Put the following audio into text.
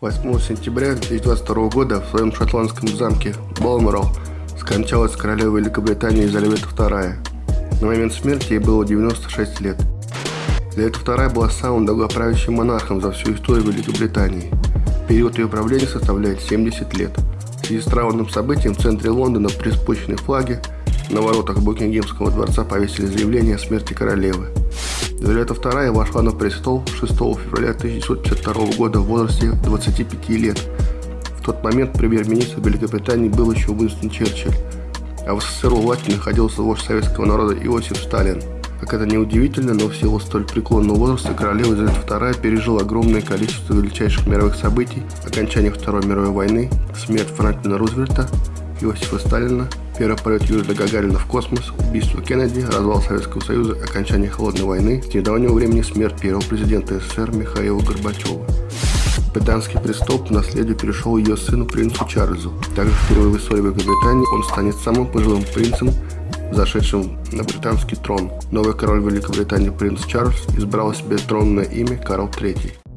8 сентября 2022 года в своем шотландском замке Балморал скончалась королева Великобритании Елизавета II. На момент смерти ей было 96 лет. Елизавета II была самым долгоправящим монархом за всю историю Великобритании. Период ее правления составляет 70 лет. В связи с траурным событием в центре Лондона при спущенной флаге на воротах Букингемского дворца повесили заявление о смерти королевы. Елизавета II вошла на престол 6 февраля 1952 года в возрасте 25 лет. В тот момент премьер-министр Великобритании был еще Уинстон Черчилль, а в СССР у власти находился вождь советского народа Иосиф Сталин. Как это не удивительно, но в силу столь преклонного возраста королева Елизавета II пережила огромное количество величайших мировых событий, окончание Второй мировой войны, смерть Франклина Рузвельта, Иосифа Сталина, первый полет Юрия Гагарина в космос, убийство Кеннеди, развал Советского Союза, окончание Холодной войны, с недавнего времени смерть первого президента СССР Михаила Горбачева. Британский престол по наследию перешел ее сыну принцу Чарльзу. Также впервые в истории Великобритании он станет самым пожилым принцем, зашедшим на британский трон. Новый король Великобритании принц Чарльз избрал себе тронное имя Карл III.